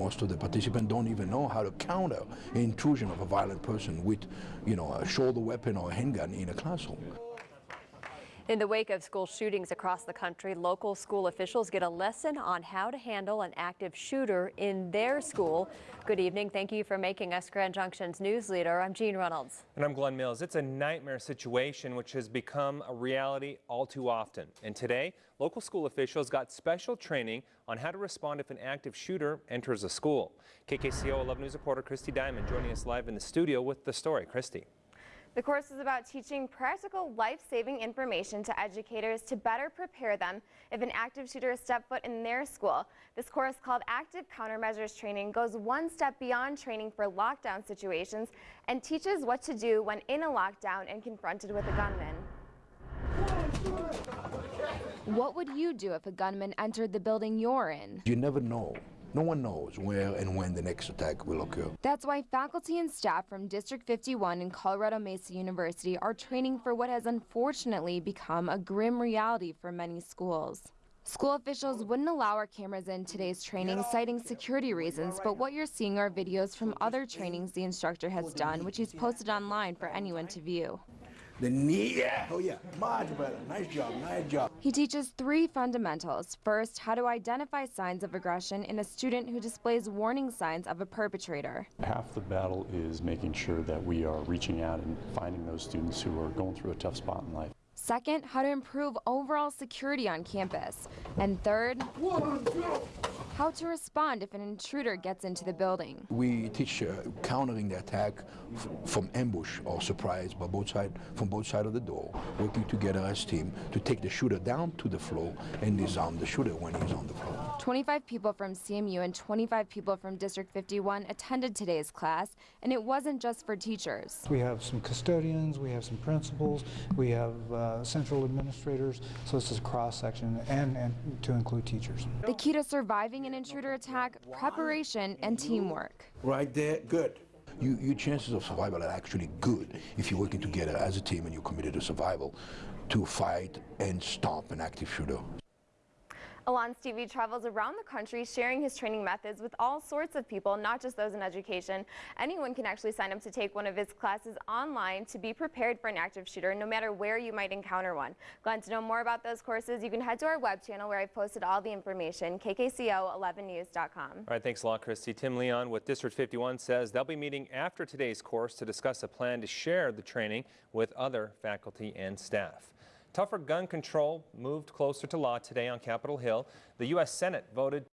most of the participants don't even know how to counter intrusion of a violent person with, you know, a shoulder weapon or a handgun in a classroom. In the wake of school shootings across the country, local school officials get a lesson on how to handle an active shooter in their school. Good evening. Thank you for making us Grand Junction's news leader. I'm Jean Reynolds. And I'm Glenn Mills. It's a nightmare situation which has become a reality all too often. And today, local school officials got special training on how to respond if an active shooter enters a school. KKCO 11 News reporter Christy Diamond joining us live in the studio with the story. Christy. The course is about teaching practical life-saving information to educators to better prepare them if an active shooter steps foot in their school. This course called Active Countermeasures Training goes one step beyond training for lockdown situations and teaches what to do when in a lockdown and confronted with a gunman. What would you do if a gunman entered the building you're in? You never know no one knows where and when the next attack will occur. That's why faculty and staff from District 51 and Colorado Mesa University are training for what has unfortunately become a grim reality for many schools. School officials wouldn't allow our cameras in today's training, citing security reasons, but what you're seeing are videos from other trainings the instructor has done, which he's posted online for anyone to view. The knee, yeah, oh yeah, much better. Nice job, nice job. He teaches three fundamentals. First, how to identify signs of aggression in a student who displays warning signs of a perpetrator. Half the battle is making sure that we are reaching out and finding those students who are going through a tough spot in life. Second, how to improve overall security on campus. And third, how to respond if an intruder gets into the building. We teach uh, countering the attack from ambush or surprise by both side, from both sides of the door, working together as team to take the shooter down to the floor and disarm the shooter when he's on the floor. 25 people from CMU and 25 people from District 51 attended today's class, and it wasn't just for teachers. We have some custodians, we have some principals, we have uh, central administrators, so this is a cross-section, and, and to include teachers. The key to surviving an intruder attack, preparation, and teamwork. Right there, good. You, your chances of survival are actually good if you're working together as a team and you're committed to survival to fight and stop an active shooter. Alon Stivi travels around the country sharing his training methods with all sorts of people, not just those in education. Anyone can actually sign up to take one of his classes online to be prepared for an active shooter, no matter where you might encounter one. Glenn, to know more about those courses, you can head to our web channel where I've posted all the information, kkco11news.com. All right, thanks a lot, Christy. Tim Leon with District 51 says they'll be meeting after today's course to discuss a plan to share the training with other faculty and staff. Tougher gun control moved closer to law today on Capitol Hill. The U.S. Senate voted